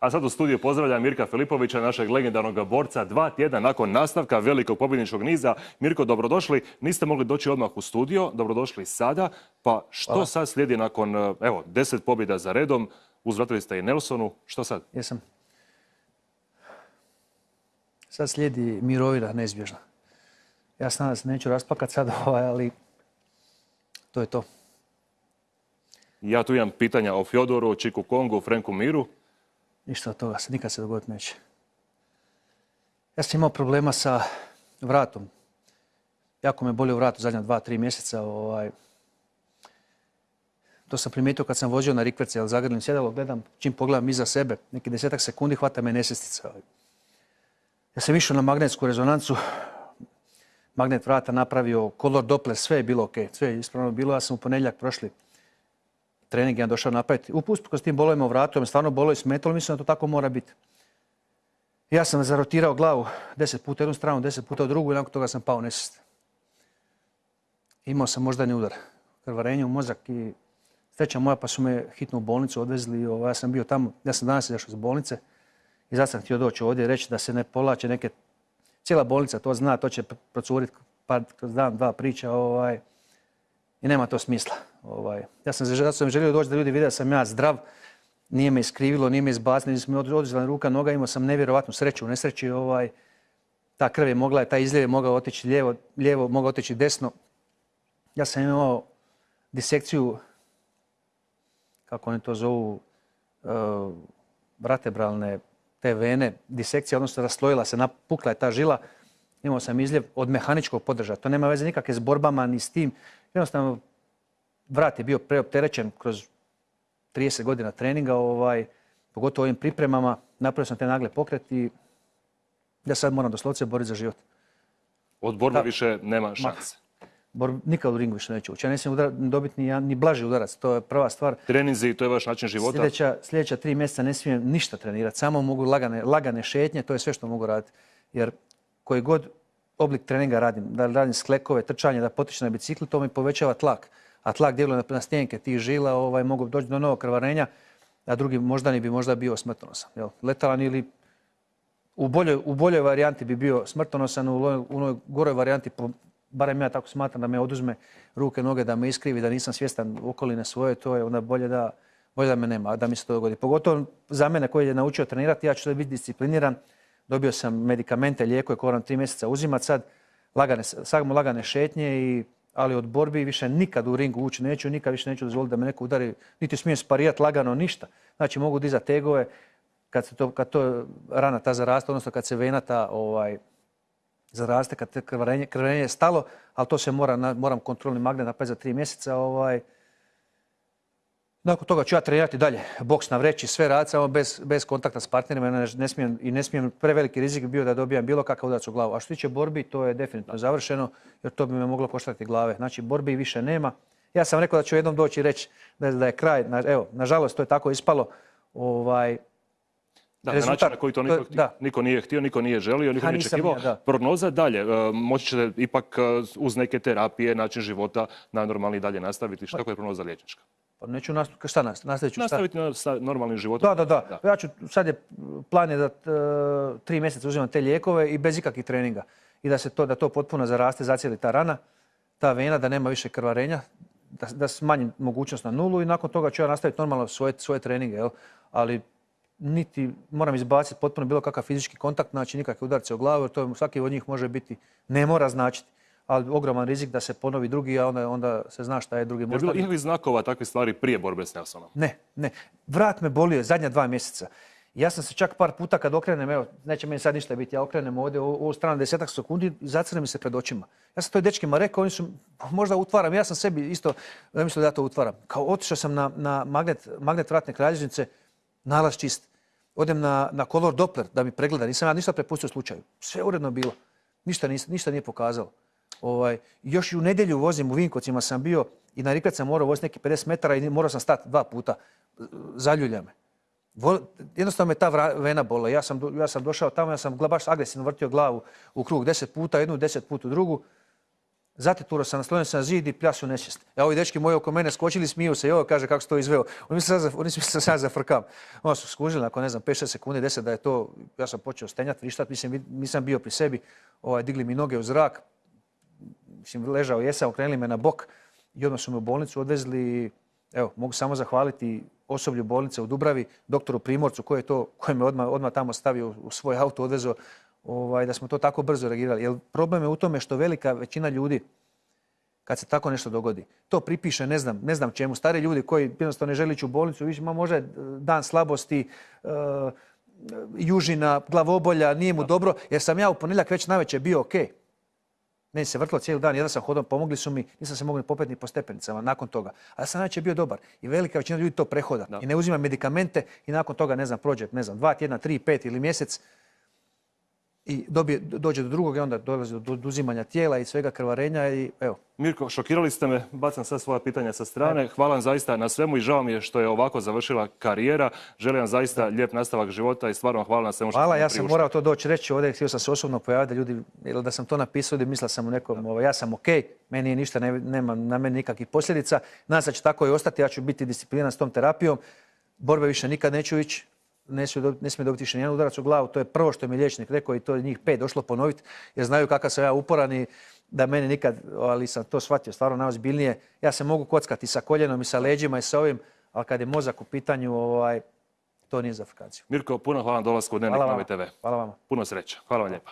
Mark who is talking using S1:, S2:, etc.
S1: A sad u studiju pozdravljam Mirka Filipovića, našeg legendarnog borca. Dva tjedna nakon nastavka velikog pobjedničkog niza. Mirko, dobrodošli. Niste mogli doći odmah u studio, dobrodošli sada. Pa što sad slijedi nakon, evo, deset pobjeda za redom? Uzvratili ste i Nelsonu. Što sad?
S2: Jesam. Sad slijedi mirovina neizbježna. Ja sam se neću raspakat sad, ovaj, ali to je to.
S1: Ja tu imam pitanja o Fjodoru, Čiku Kongu, Frenku Miru.
S2: Ništa od toga, nikad se dogoditi neće. Ja sam imao problema sa vratom. Jako me bolio vrat u zadnja dva, tri mjeseca. Ovaj. To sam primijetio kad sam vozio na rikverce, ali zagrlim sjedalo, gledam, čim pogledam iza sebe, neki desetak sekundi hvata me nesestica. Ovaj. Ja sam išao na magnetsku rezonancu, magnet vrata napravio, kolor Doppler, sve je bilo ok, sve je ispravno bilo. Ja sam u ponedjeljak prošli trening ja došao napraviti. Upustko s tim bolovima u vratu, me stvarno bolo i smetalo, mislim da to tako mora biti. Ja sam zarotirao glavu deset puta jednu stranu, deset puta u drugu i nakon toga sam pao nesest. Imao sam moždani udar, krvarenje u mozak i sreća moja pa su me hitno u bolnicu odvezli. ja sam bio tamo, ja sam danas izašao iz bolnice i zato sam htio doći ovdje i reći da se ne povlače neke, cijela bolnica to zna, to će procuriti pa kroz dan, dva priča ovaj, i nema to smisla. Ovaj. Ja sam, zato sam želio doći da ljudi vide da sam ja zdrav, nije me iskrivilo, nije me izbacilo, nije me oduzela ruka, noga, imao sam nevjerovatnu sreću u nesreći. Ovaj, ta krv je mogla, taj izljev je mogao otići lijevo, lijevo mogao otići desno. Ja sam imao disekciju, kako oni to zovu, vratebralne te vene, disekcija, odnosno raslojila se, napukla je ta žila. Imao sam izljev od mehaničkog podržaja. To nema veze nikakve s borbama ni s tim. Jednostavno, vrat je bio preopterećen kroz 30 godina treninga, ovaj, pogotovo ovim pripremama. Napravio sam te nagle pokret i ja sad moram doslovce boriti za život.
S1: Od borbe više nema šanse.
S2: nikad u ringu više neću ući. Ja ne smijem dobiti ni, ni blaži udarac, to je prva stvar.
S1: Treninzi, to je vaš način života?
S2: Sljedeća, sljedeća tri mjeseca ne smijem ništa trenirati, samo mogu lagane, lagane šetnje, to je sve što mogu raditi. Jer koji god oblik treninga radim, da radim sklekove, trčanje, da potičem na biciklu, to mi povećava tlak. A tlak djeluje na stjenke tih žila, ovaj, mogu doći do novog krvarenja, a drugi moždani bi možda bio smrtonosan. Jel? Letalan ili u boljoj, u boljoj varijanti bi bio smrtonosan, u onoj goroj varijanti, barem ja tako smatram da me oduzme ruke, noge, da me iskrivi, da nisam svjestan okoline svoje, to je onda bolje da, bolje da me nema, da mi se to dogodi. Pogotovo za mene koji je naučio trenirati, ja ću biti discipliniran, dobio sam medikamente, lijekove koje moram tri mjeseca uzimati sad, lagane, samo lagane šetnje, i, ali od borbi više nikad u ringu ući neću, nikad više neću dozvoliti da me neko udari, niti smijem sparijati lagano, ništa. Znači mogu dizati tegove, kad, se to, kad to rana ta zaraste, odnosno kad se vena ta ovaj, zaraste, kad krvarenje, krvarenje je stalo, ali to se mora, moram kontrolni magnet napraviti za tri mjeseca, ovaj, nakon toga ću ja trenirati dalje, boks na vreći, sve raditi, samo bez, bez kontakta s partnerima ne smijem, i ne smijem, preveliki rizik bio da dobijam bilo kakav udarac u glavu. A što se tiče borbi, to je definitivno završeno, jer to bi me moglo koštati glave. Znači, borbi više nema. Ja sam rekao da ću jednom doći i reći da, je kraj, evo, nažalost to je tako ispalo. Ovaj,
S1: da, na način na koji to niko, nije htio, niko nije želio, niko nije čekivao. Prognoza dalje, e, moći ćete ipak e, uz neke terapije, način života najnormalniji dalje nastaviti. Šta je prognoza liječnička?
S2: Pa neću nastaviti, šta nastavit ću?
S1: Nastaviti sa normalnim životom.
S2: Da, da, da. Ja ću, sad je plan je da e, tri mjeseca uzimam te lijekove i bez ikakvih treninga. I da se to, da to potpuno zaraste, zacijeli ta rana, ta vena, da nema više krvarenja, da, da smanjim mogućnost na nulu i nakon toga ću ja nastaviti normalno svoje, svoje treninge. Jel? Ali niti moram izbaciti potpuno bilo kakav fizički kontakt, znači nikakve udarce u glavu, jer to svaki od njih može biti, ne mora značiti ali ogroman rizik da se ponovi drugi, a onda, onda se zna šta je drugi možda.
S1: Je bilo ikakvih znakova takve stvari prije borbe s Nelsonom?
S2: Ne, ne. Vrat me bolio zadnja dva mjeseca. Ja sam se čak par puta kad okrenem, evo, neće meni sad ništa biti, ja okrenem ovdje u ovu stranu desetak sekundi, zacrne mi se pred očima. Ja sam to dečkima rekao, oni su, možda utvaram, ja sam sebi isto mislio da ja to utvaram. Kao otišao sam na, na magnet, magnet vratne kralježnice, nalaz čist. Odem na, na kolor Doppler da mi pregleda, nisam ja ništa prepustio slučaju. Sve uredno bilo. Ništa, ništa nije pokazalo. Ovaj, još i u nedjelju vozim u Vinkovcima sam bio i na Rikvec sam morao voziti neki 50 metara i morao sam stati dva puta. Zaljulja me. Jednostavno me ta vena bola. Ja sam, ja sam došao tamo, ja sam baš agresivno vrtio glavu u krug deset puta, jednu deset puta u drugu. Zatituro sam, naslonio sam na zid i pljasu nesvijest. E, ovi dečki moji oko mene skočili, smiju se, jo, kaže kako se to izveo. Oni misle da sam ja zafrkam. Onda su skužili nakon, ne znam, 5-6 sekundi, 10 da je to, ja sam počeo stenjati, vrištat, mislim, nisam bio pri sebi, ovaj, digli mi noge u zrak, mislim, ležao jesam, okrenuli me na bok i odmah su me u bolnicu odvezli, evo, mogu samo zahvaliti osoblju bolnice u Dubravi, doktoru Primorcu koji je to, koji me odmah, odmah tamo stavio u svoj auto, odvezao, ovaj, da smo to tako brzo reagirali. Jer problem je u tome što velika većina ljudi, kad se tako nešto dogodi, to pripiše ne znam, ne znam čemu. Stari ljudi koji jednostavno ne žele ići u bolnicu, više ma može dan slabosti, uh, južina, glavobolja, nije mu dobro, jer sam ja u ponedjeljak već navečer bio ok. Meni se vrtlo cijeli dan, jedan sam hodom, pomogli su mi, nisam se mogli popeti ni po stepenicama nakon toga. A ja sam navečer bio dobar. I velika većina ljudi to prehoda. I ne uzima medikamente i nakon toga, ne znam, prođe, ne znam, dva tjedna, tri, pet ili mjesec, i dobije, dođe do drugog i onda dolazi do oduzimanja tijela i svega krvarenja i evo.
S1: Mirko, šokirali ste me, bacam sad svoja pitanja sa strane. Hvala vam zaista na svemu i žao mi je što je ovako završila karijera. Želim vam zaista lijep nastavak života i stvarno hvala na svemu što
S2: Hvala, ja sam morao to doći reći ovdje, htio sam se osobno pojaviti ljudi, jer da sam to napisao da mislio sam u nekom, ovaj, ja sam ok, meni je ništa, nema na meni nikakvih posljedica. Nadam se da će tako i ostati, ja ću biti discipliniran s tom terapijom. Borbe više nikad neću ići, ne smije, ne smije dobiti više nijedan udarac u glavu. To je prvo što mi je liječnik rekao i to je njih pet došlo ponoviti jer znaju kakav sam ja uporan i da mene nikad, ali sam to shvatio stvarno najozbiljnije. Ja se mogu kockati sa koljenom i sa leđima i sa ovim, ali kad je mozak u pitanju, ovaj, to nije za fikaciju.
S1: Mirko, puno hvala na dolasku u Dnevnik Nove TV.
S2: Hvala vama.
S1: Puno sreća. Hvala vam lijepa.